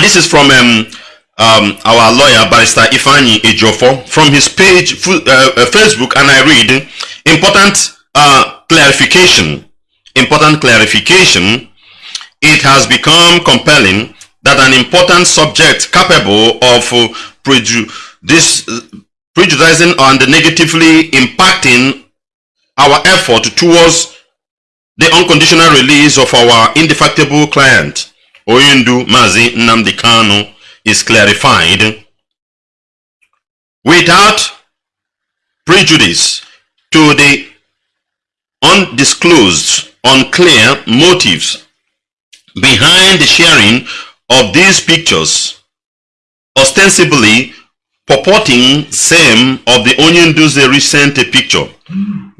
And this is from um, um, our lawyer, Barrister Ifeanyi Ejiofor, from his page, uh, uh, Facebook, and I read, important uh, clarification, important clarification, it has become compelling that an important subject capable of uh, prejudicing and negatively impacting our effort towards the unconditional release of our indefatigable client, Oyindu Mazi Nnamdi Kanu, is clarified without prejudice to the undisclosed, unclear motives behind the sharing of these pictures, ostensibly purporting same of the Onyenduze recent picture.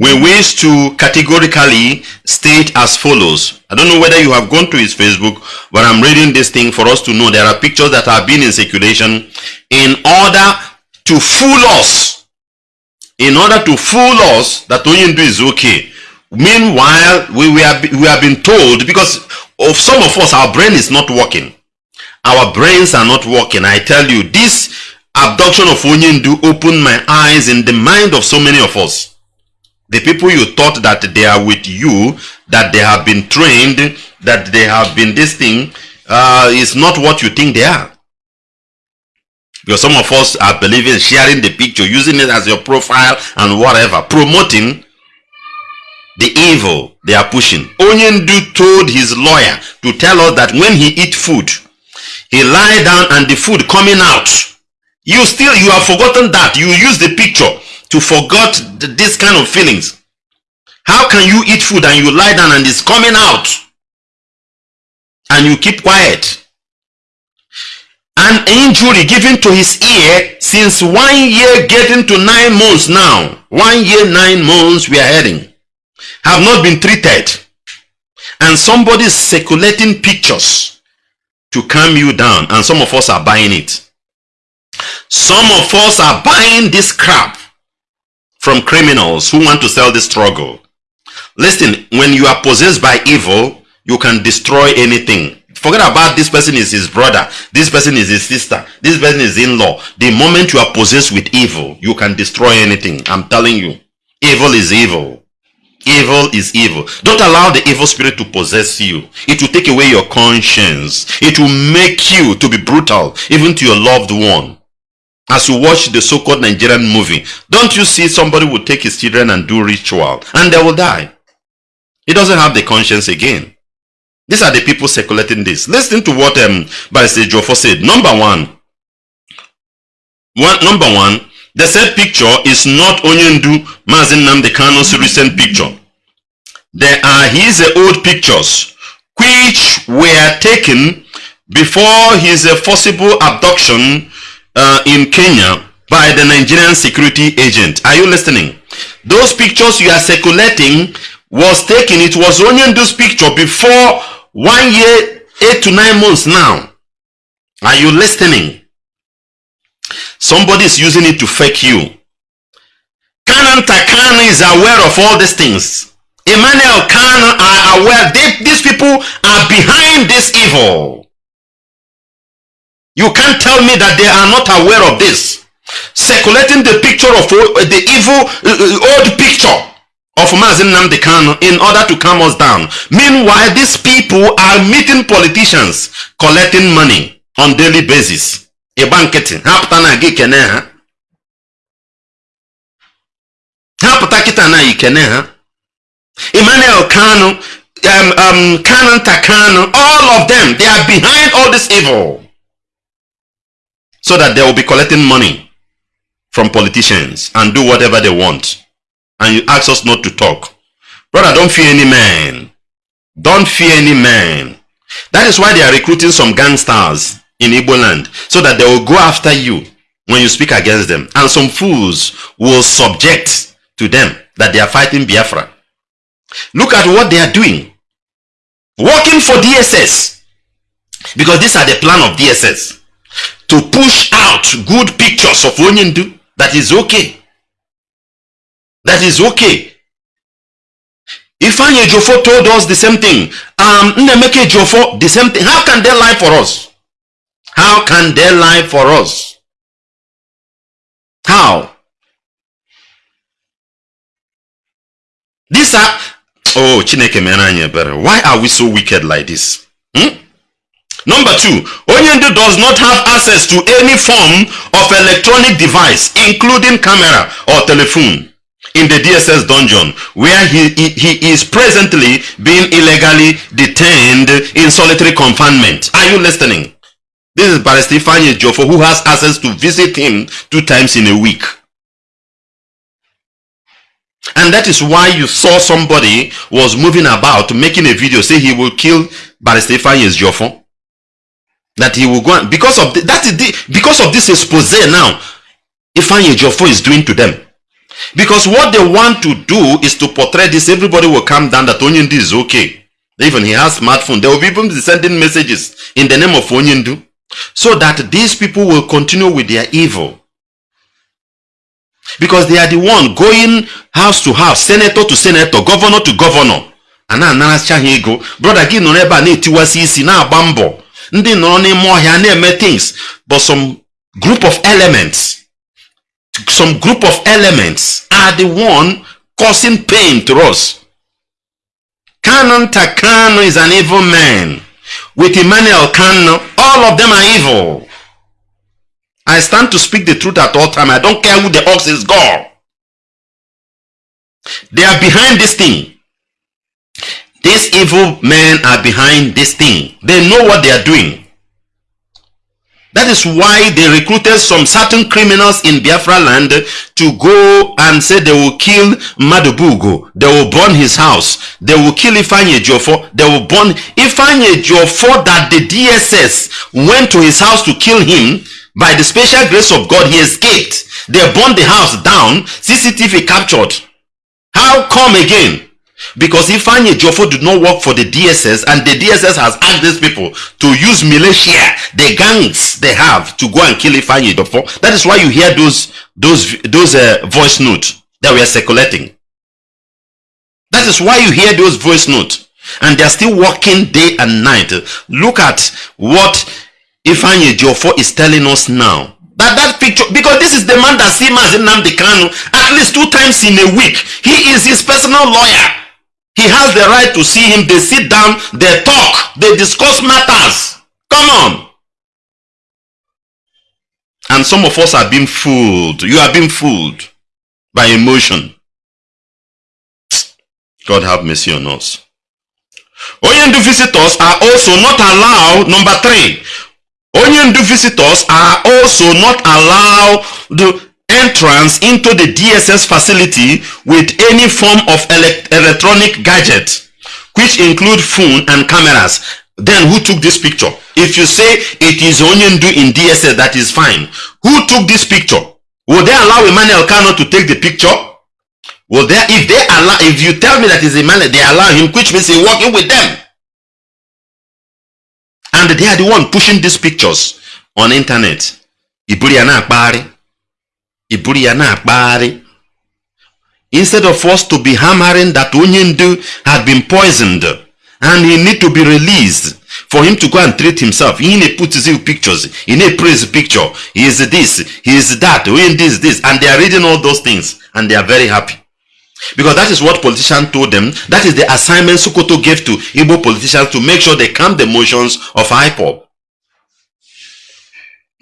We wish to categorically state as follows. I don't know whether you have gone to his Facebook, but I'm reading this thing for us to know there are pictures that have been in circulation in order to fool us. In order to fool us that Onyendu is okay. Meanwhile, we, we, have, we have been told, because of some of us, our brain is not working. Our brains are not working. I tell you, this abduction of Onyendu opened my eyes in the mind of so many of us. The people you thought that they are with you, that they have been trained, that they have been this thing, uh, is not what you think they are. Because some of us are believing, sharing the picture, using it as your profile and whatever, promoting the evil they are pushing. Onyendu told his lawyer to tell us that when he eat food, he lie down and the food coming out. You still, you have forgotten that. You use the picture to forget this kind of feelings. How can you eat food and you lie down and it's coming out? And you keep quiet. An injury given to his ear since one year getting to nine months now. One year, nine months we are heading. Have not been treated. And somebody is circulating pictures to calm you down. And some of us are buying it. Some of us are buying this crap from criminals who want to sell the struggle. Listen, when you are possessed by evil, you can destroy anything. Forget about this person is his brother, this person is his sister, this person is in-law. The moment you are possessed with evil, you can destroy anything. I'm telling you. Evil is evil. Evil is evil. Don't allow the evil spirit to possess you. It will take away your conscience. It will make you to be brutal, even to your loved one as you watch the so-called Nigerian movie, don't you see somebody will take his children and do ritual and they will die? He doesn't have the conscience again. These are the people circulating this. Listen to what um, Barrister Ejiofor said. Number one, one, number one, the said picture is not Onyendu Mazi Nnamdi Kanu's recent picture. There are his old pictures which were taken before his forcible abduction uh, in Kenya by the Nigerian security agent. Are you listening? Those pictures you are circulating was taken, it was only in this picture before one year, eight to nine months now. Are you listening? Somebody is using it to fake you. Kanan Takana is aware of all these things. Emmanuel Khan are aware. They, these people are behind this evil. You can't tell me that they are not aware of this. Circulating the picture of the evil old picture of Mazi Nnamdi Kanu in order to calm us down. Meanwhile, these people are meeting politicians collecting money on daily basis. A banqueting. Hapụta kịta na ikene ha. Emmanuel Kanu, um, um, Kanan Takano, all of them, they are behind all this evil so that they will be collecting money from politicians and do whatever they want. And you ask us not to talk. Brother, don't fear any man. Don't fear any man. That is why they are recruiting some gangsters in Igbo land so that they will go after you when you speak against them. And some fools will subject to them that they are fighting Biafra. Look at what they are doing. Working for DSS. Because these are the plan of DSS to push out good pictures of Onyendu that is okay. That is okay. If Ifeanyi Ejiofor told us the same thing. Um, Nnemeke Jofo, the same thing. How can they lie for us? How can they lie for us? How? These are oh Chineke mere better. Why are we so wicked like this? Hmm? Number two, Onyendu does not have access to any form of electronic device, including camera or telephone in the DSS dungeon where he, he, he, is presently being illegally detained in solitary confinement. Are you listening? This is Barrister Ifeanyi Ejiofor who has access to visit him two times in a week. And that is why you saw somebody was moving about making a video say he will kill Barrister Ifeanyi Ejiofor that he will go and, because of the, that is the, because of this expose now Ifeanyi Ejiofor is doing to them. Because what they want to do is to portray this everybody will come down that Onyendu is okay. Even he has smartphone. They will be even sending messages in the name of Onyendu so that these people will continue with their evil. Because they are the one going house to house senator to senator governor to governor. A na-anaracha ha ego brother gị nọrọ ebe a na-etiwasị isi na-agba ndị nọrọ n'ime ọhịa na-eme things but some group of elements some group of elements are the one causing pain to us. Canon Takano is an evil man. With Emmanuel Kanu all of them are evil. I stand to speak the truth at all time. I don't care who the ox is God they are behind this thing these evil men are behind this thing. They know what they are doing. That is why they recruited some certain criminals in Biafra land to go and say they will kill Madubugo. They will burn his house. They will kill Ifeanyi Ejiofor. They will burn Ifeanyi Ejiofor that the DSS went to his house to kill him. By the special grace of God, he escaped. They burned the house down. CCTV captured. How come again? Because Ifeanyi Ejiofor did not work for the DSS and the DSS has asked these people to use militia, the gangs they have to go and kill Ifeanyi Ejiofor. That is why you hear those those those uh, voice notes that we are circulating. That is why you hear those voice notes and they are still working day and night. Look at what Ifeanyi Ejiofor is telling us now that that picture because this is the man that sees Nnamdi Kanu at least two times in a week. He is his personal lawyer. He has the right to see him. They sit down, they talk, they discuss matters. Come on. And some of us are being fooled. You are being fooled by emotion. God have mercy on us. Onyendu visitors are also not allowed, number three, Onyendu visitors are also not allowed the entrance into the DSS facility with any form of elect electronic gadget, which include phone and cameras. Then who took this picture? If you say it is Onyendu in DSS, that is fine. Who took this picture? Will they allow Emmanuel Kanu to take the picture? Will they, if they allow, if you tell me that is Emmanuel, they allow him, which means he's working with them. And they are the one pushing these pictures on internet. Iburiana Akbari. Iburu ya na-akpagharị instead of us to be hammering that Onyendu had been poisoned and he need to be released for him to go and treat himself. He need put his pictures, he need praise picture. He is this, he is that, Onyendu is this, and they are reading all those things and they are very happy. Because that is what politicians told them. That is the assignment Sokoto gave to Igbo politicians to make sure they calm the emotions of IPOB.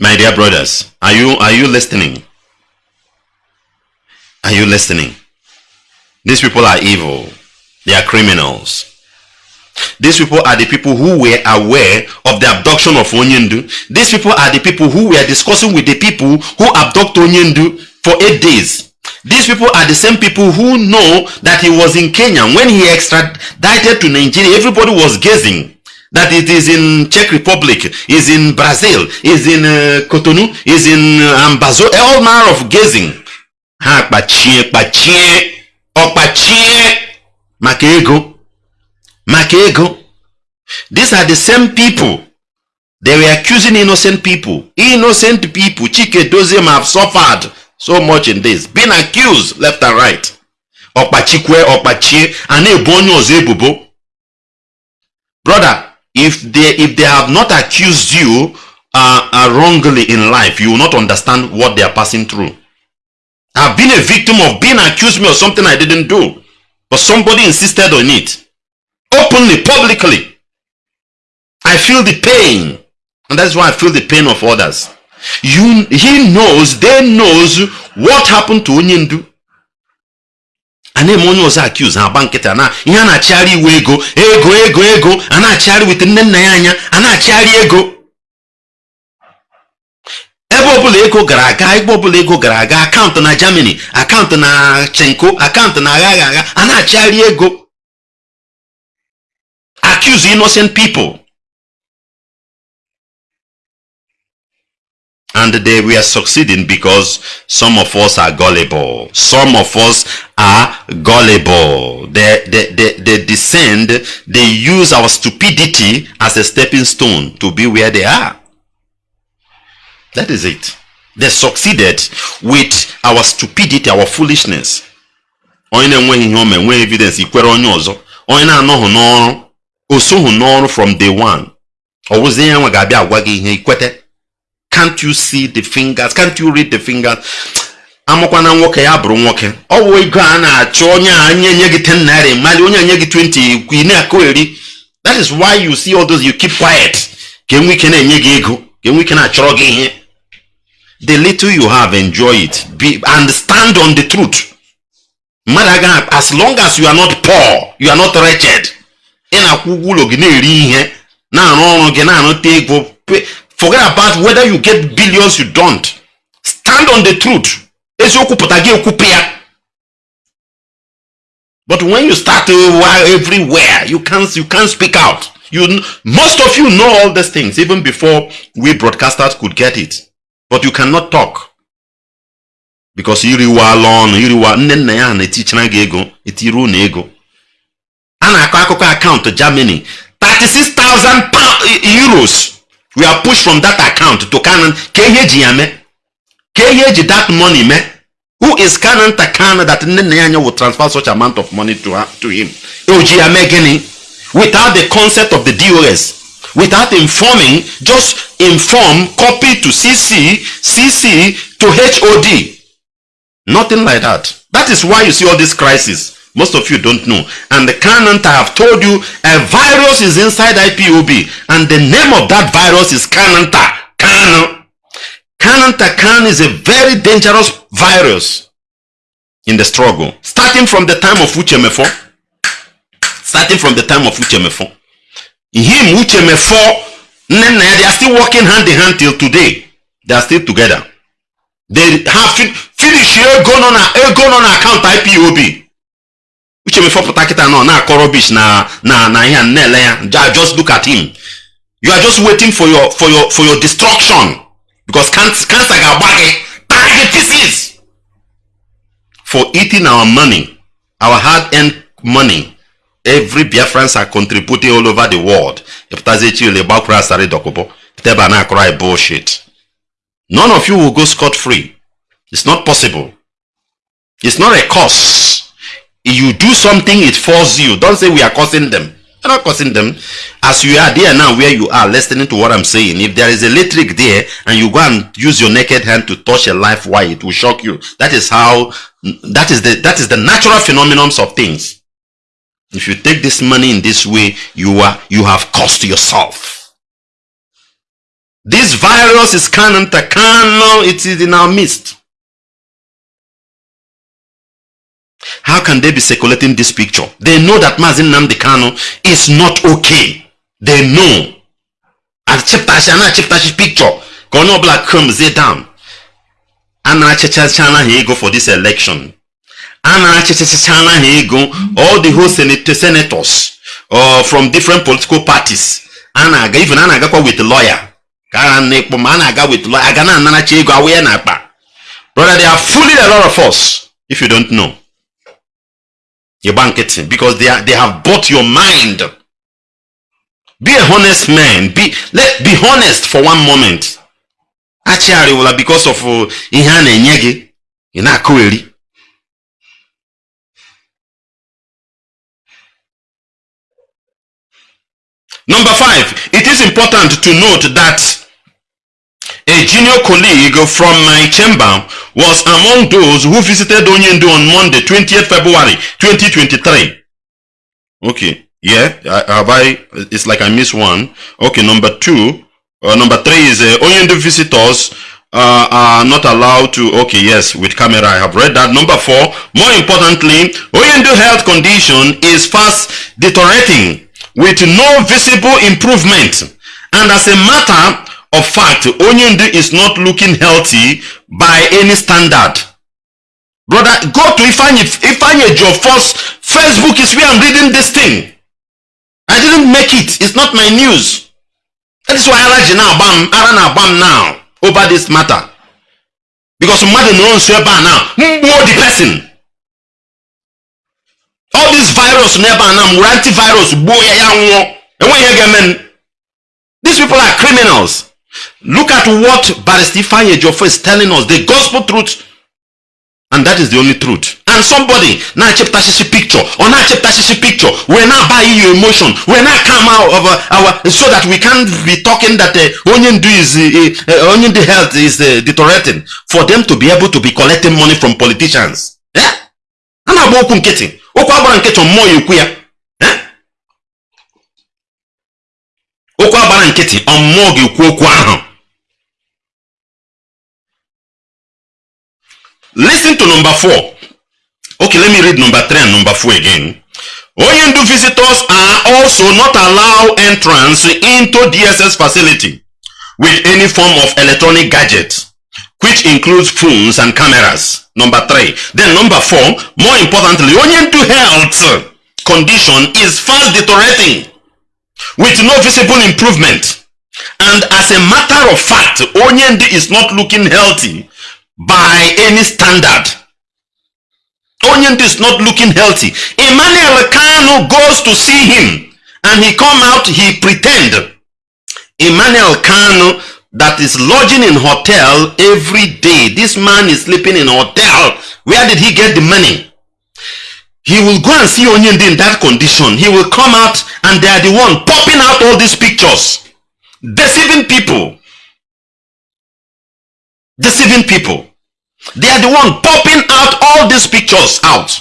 My dear brothers, are you are you listening? Are you listening? These people are evil. They are criminals. These people are the people who were aware of the abduction of Onyendu. These people are the people who were discussing with the people who abduct Onyendu for eight days. These people are the same people who know that he was in Kenya. When he extradited to Nigeria, everybody was guessing that it is in Czech Republic, is in Brazil, is in uh, Cotonou, is in uh, Ambazo, all manner of guessing. Ha kpachie kpachie. Ọkpachie maka ego. Maka ego. These are the same people. They were accusing innocent people. Innocent people. Chike doziem have suffered so much in this. Being accused left and right. Ọkpachikwe ọkpachie a na-ebo onye ọzọ ebubo. Brother if they if they have not accused you are, are wrongly in life, you will not understand what they are passing through. I've been a victim of being accused me of something I didn't do, but somebody insisted on it openly, publicly. I feel the pain, and that's why I feel the pain of others. You, he knows, they knows what happened to Onyendu. a na-eme onye ọzọ accuse agba nkịta ihe a na-achịgharị iwe ego ego ego ego a na-achịgharị wete nne nna ya anya a na-achịgharị ego ebe ọbụla ego gara aga ebe ọbụla ego gara aga akaụntụ na Germany akaụntụ na chenko akaụntụ na agha agha a na-achịgharị ego accuse innocent people and they were succeeding because some of us are gullible. Some of us are gullible. They, they, they, they descend, they use our stupidity as a stepping stone to be where they are. That is it. They succeeded with our stupidity, our foolishness. onye na-enweghị ihe nwee evidence ikwere onye ọzọ. Onye na-anọghị n'ọrụ o soghị n'ọrụ from day one. Ọ wụzie ya nwe ga-abịa agwa ikwete. Can't you see the fingers? Can't you read the fingers? Amụkwana nwoke ya bụrụ nwoke. Ọ bụ ego a na-achọ onye a nye nye gị 10 naira mali onye nye gị 20 ị na-akụ that is why you see all those you keep quiet. Ka enwe ike na-enye gị ego ka enwe ike na-achọrọ the little you have enjoy it. Be and stand on the truth. Mmadụ as long as you are not poor you are not wretched. Ị na-akwụ ụgwọ ụlọ gị na-eri ihe na-arụ ọrụ gị na-arụta ego forget about whether you get billions you don't. Stand on the truth. Eziokwu pụta gị ekwupụ ya but when you start everywhere you can't you can't speak out. You most of you know all these things even before we broadcasters could get it but you cannot talk. Because iriwala ọnụ iriwa nne nna ya na-etichara gị ego etiru na ego. A na-akọ akụkọ akaụntụ Germany 36,000 euros. We are pushed from that account to Canaan. Ka ihe eji ya mee? Ka ihe eji that money mee? Who is Canaan Takana that nne nna ya anya will transfer such amount of money to, her, to him? Eji ya mee gịnị? Without the concept of the DOS without informing just inform copy to CC CC to HOD nothing like that that is why you see all this crisis most of you don't know. And the Canant, I have told you, a virus is inside IPOB. And the name of that virus is Cananta. Can. Cananta can is a very dangerous virus in the struggle. Starting from the time of Uche Mefor. Starting from the time of Uche Mefor. Him, Uchemefo, they are still working hand in hand till today. They are still together. They have finished ego on account IPOB. uche mefọpụta kịta nọ na-akọ rubbish na na na ihe na-ele ya just look at him you are just waiting for your for your for your destruction because cancer ga-agba gị taa gị pieces for eating our money our hard-earned money every biafrans are contributing all over the world ịpụtazi echi ole gbakwuru akọrọ bullshit none of you will go scot free it's not possible it's not a curse you do something, it falls you. Don't say we are causing them. You're not causing them. As you are there now where you are listening to what I'm saying, if there is electric there and you go and use your naked hand to touch a live wire, it will shock you. That is how, that is the, that is the natural phenomenon of things. If you take this money in this way, you are, you have cost yourself. This virus is canon, it is in our midst. How can they be circulating this picture? They know that Mazi Nnamdi Kanu is not okay. They know. And chiptashi chiptashi picture. Kono black comes there down. Ana chana ego for this election. Ana chana ego all the whole senators uh, from different political parties. Ana even ana agakwa with lawyer. Kara nekpo ana aga with lawyer. Agana ananachi ego awe na akpa. Brother, they are fooling a lot of us if you don't know. You're banqueting because they are they have bought your mind. Be a honest man. Be let be honest for one moment. Actually, because of ihe a Number five, it is important to note that a junior colleague from my chamber was among those who visited Onyendu on Monday, 20th February 2023. Okay, yeah, have I, it's like I missed one. Okay, number two, uh, number three is uh, Onyendu visitors uh, are not allowed to, okay, yes, with camera, I have read that. Number four, more importantly, Oyendu health condition is fast deteriorating with no visible improvement. And as a matter of fact, Onyendu is not looking healthy by any standard. Brother, go to Ifanye, Ifanye first Facebook is where I'm reading this thing. I didn't make it. It's not my news. That is why I like now, bam, I bam now. over this matter because mmadụ nọrọ nso ebe a na mgbuo the person all this virus n'ebe a na antivirus gbuo ya ya nwụọ enweghị ihe these people are criminals. Look at what barrister Ifeanyi Ejiofor is telling us the gospel truth. And that is the only truth. And somebody na-achepụtasịsị picture or na-achepụtasịsị picture we're not buying your emotion we're not come out of uh, our so that we can't be talking that uh, onye is uh, uh, onye health is uh, deteriorating. For them to be able to be collecting money from politicians. Yeah? a na-agba okwu nkịtị okwu agbara nkịtị mmụọ ya ekwu ya okwu agbara nkịtị ọmmụọ ga-ekwu okwu ahụ Listen to number four. Okay, let me read number three and number four again. Oyendu visitors are also not allowed entrance into DSS facility with any form of electronic gadget, which includes phones and cameras. Number three. Then number four, more importantly, Oyendu health condition is fast deteriorating with no visible improvement. And as a matter of fact, Onyendi is not looking healthy by any standard. Onion is not looking healthy. Emmanuel Kanu goes to see him and he come out, he pretend. Emmanuel Kanu that is lodging in hotel every day. This man is sleeping in hotel. Where did he get the money? He will go and see Onion in that condition. He will come out and they are the one popping out all these pictures. Deceiving people. Deceiving people. They are the one popping out all these pictures out.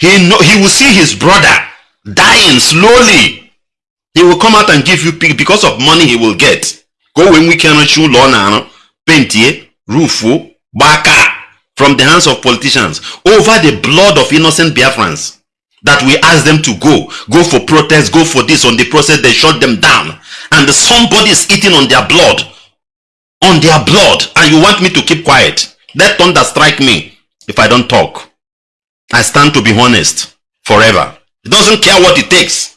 He know, he will see his brother dying slowly. He will come out and give you because of money he will get. Go when we cannot show law pentie, rufu, oh, baka from the hands of politicians over the blood of innocent Biafrans that we ask them to go, go for protest, go for this. On the process, they shut them down. And somebody is eating on their blood. On their blood. And you want me to keep quiet. Let thunder strike me if I don't talk. I stand to be honest forever. It doesn't care what it takes.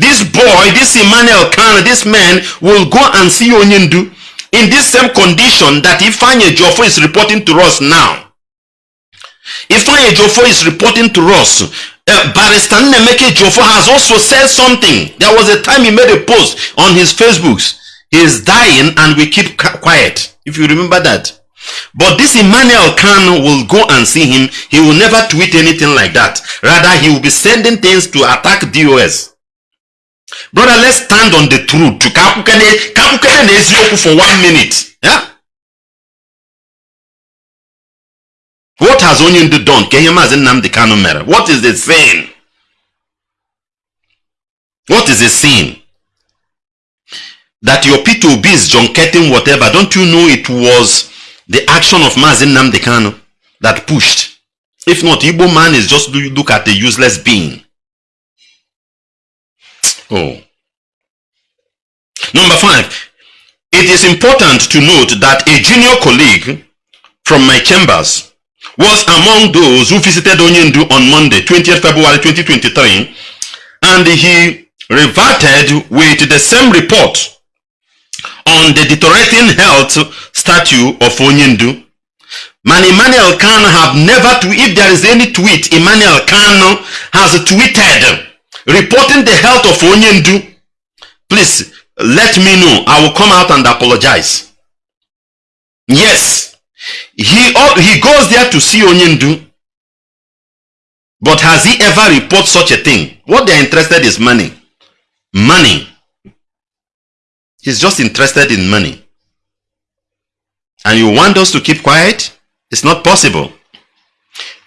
This boy, this Emmanuel Khan, this man will go and see Onyendu in this same condition that Ifeanyi Ejiofor is reporting to us now. Ifeanyi Ejiofor is reporting to us. Uh, Barrister Nemeke Jofo has also said something. There was a time he made a post on his Facebooks. He is dying and we keep quiet. If you remember that. But this Emmanuel Khan will go and see him. He will never tweet anything like that. Rather, he will be sending things to attack DOS. Brother, let's stand on the truth. To Kakukene Kakukene Zyoku for one minute. Yeah? What has Onyundu done? What is the sin? What is the sin? that your P2B is junketing whatever, don't you know it was the action of Mazi Nnamdi Kanu that pushed? If not, Igbo man is just look at the useless being. Oh. Number five, it is important to note that a junior colleague from my chambers was among those who visited Onyendu on Monday, 20th February 2023, and he reverted with the same report on the deteriorating health statue of Onyendu. Man Emmanuel Khan have never, if there is any tweet Emmanuel Khan has tweeted reporting the health of Onyendu, please let me know. I will come out and apologize. Yes, he, he goes there to see Onyendu, but has he ever reported such a thing? What they're interested is money. Money. He's just interested in money. And you want us to keep quiet? It's not possible.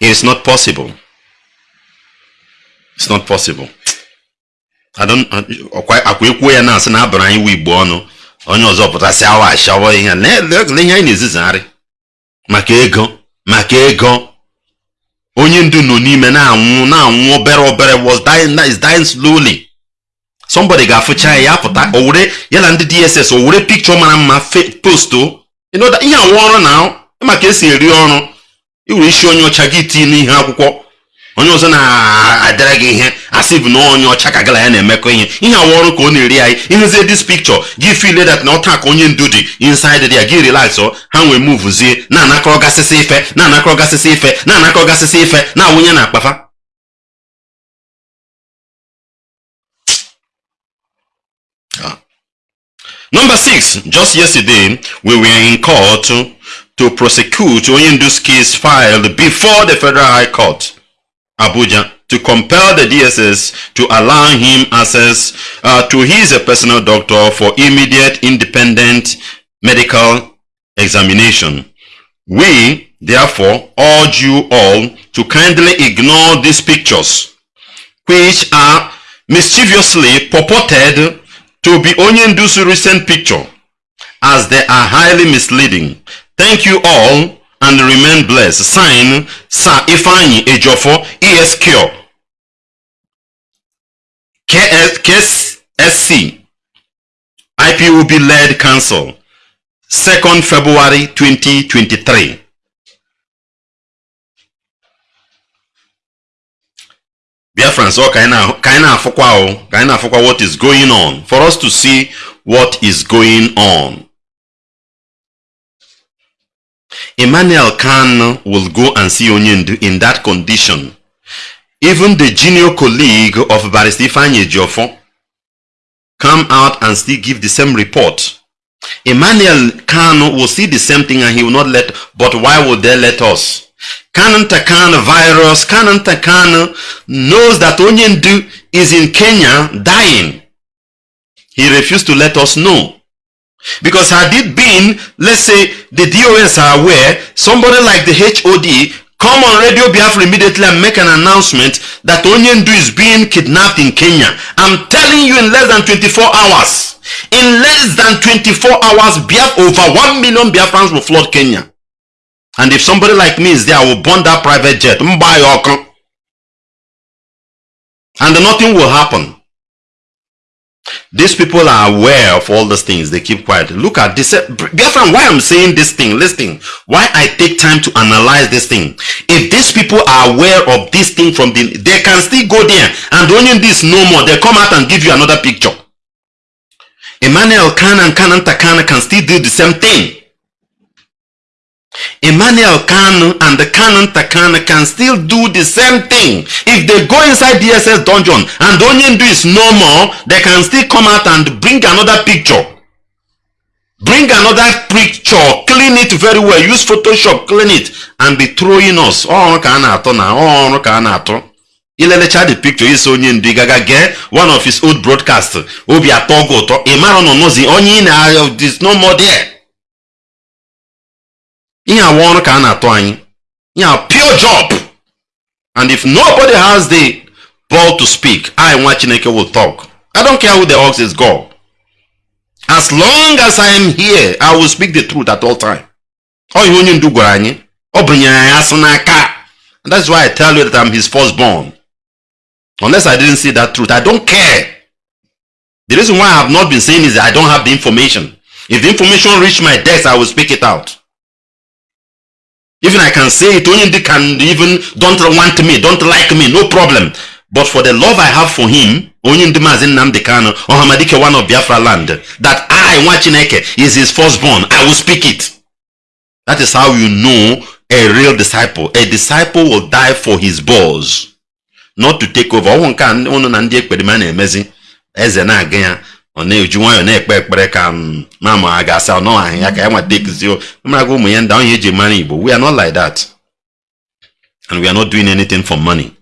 It's not possible. It's not possible. Akwa ekwu ya na asị na abụrụ anyị igbo ọnụ onye ọzọ pụtasị awa ashawa ihe ihe anyị na-ezizagharị. Maka ego maka ego. Onye ndu nọ n'ime na-anwụ na-anwụ obere obere was dying is dying slowly. Somebody ga-afụcha ya ya pụta o ya na ndị dss o picture mara mma posto ihe awụ ọrụ na maka esi eri ọrụ iwere isi onye ọcha gị tii n'ihe akwụkwọ. Onye ọzọ na-adịra gị ihe asị bụ na onye ọcha ka gala ya na-emekọ ihe. Ihe awụ ọrụ ka ọ na-eri anyị. Ihuzie this picture gị feel that na ọta ka onye ndu dị inside ya gị relax ha nwee muvuzie na-anakọrọ gasịsị ife na-anakọrọ gasịsị ife na-anakọrọ gasịsị ife na-awụnye na akpafa. Number six, just yesterday, we were in court to, to prosecute Oyindu's case filed before the Federal High Court, Abuja, to compel the DSS to allow him access uh, to his uh, personal doctor for immediate independent medical examination. We, therefore, urge you all to kindly ignore these pictures, which are mischievously purported to be Onyendu's recent picture, as they are highly misleading. Thank you all and remain blessed. Sign Sir Ifeanyi Ejofo ESQ KS, KSSC IPOB led council 2nd February 2023. Biafrans, oh, kind of, kind of, kind of, what is going on for us to see what is going on. Emmanuel Khan will go and see Onyendu in that condition. Even the junior colleague of Barrister Ifeanyi Ejiofor come out and still give the same report. Emmanuel Khan will see the same thing and he will not let, but why would they let us? Canon Takana virus, Canon Takana knows that Onyendu is in Kenya dying. He refused to let us know. Because had it been, let's say, the DOS are aware, somebody like the HOD come on Radio Biafra immediately and make an announcement that Onyendu is being kidnapped in Kenya. I'm telling you in less than 24 hours. In less than 24 hours, Biaf over 1 million Biafrans will flood Kenya. And if somebody like me is there, I will burn that private jet. And nothing will happen. These people are aware of all these things. They keep quiet. Look at this. Girlfriend, why I'm saying this thing, listen, why I take time to analyze this thing. If these people are aware of this thing from the, they can still go there and only this no more. They come out and give you another picture. Emmanuel Khan and Kanan Takana can still do the same thing. Emmanuel Kanu and the Canon Takana can still do the same thing. If they go inside DSS dungeon and Onyendu is no more, they can still come out and bring another picture. Bring another picture, clean it very well, use Photoshop, clean it, and be throwing us. Oh, can I now? Oh, can I ilelecha the picture isi onye ndu gaga gee one of his old broadcast obi atọ gị ụtọ ị mara nọ n'ozi onye ị na is no more there ihe awa ọrụ ka a na-atụ pure job. And if nobody has the ball to speak I nwa Chineke will talk. I don't care who the ox is God. As long as I am here I will speak the truth at all time. Ọ ihe onye ndu that's why I tell you that I'm his firstborn. Unless I didn't see that truth I don't care. The reason why I have not been saying is I don't have the information. If the information reach my desk I will speak it out even I can say it, only can even don't want me, don't like me, no problem. But for the love I have for him, Hamadike one of Biafra land, that I, Wachineke, is his firstborn, I will speak it. That is how you know a real disciple. A disciple will die for his boss, not to take over. One can one ndị ekperima na-emezi eze na-aga ya ọ na-eji nwayọọ na-ekpe ekpere ka mama a ga-asị ọ nọghị ya ka ya nweta ekuzio ụmụaka ụmụ ya ndị ahụ eji mara igbo we are not like that. And we are not doing anything for money.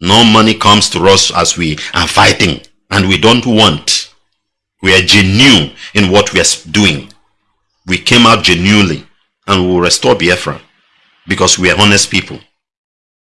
No money comes to us as we are fighting and we don't want. We are genuine in what we are doing. We came out genuinely and we will restore Biafra because we are honest people.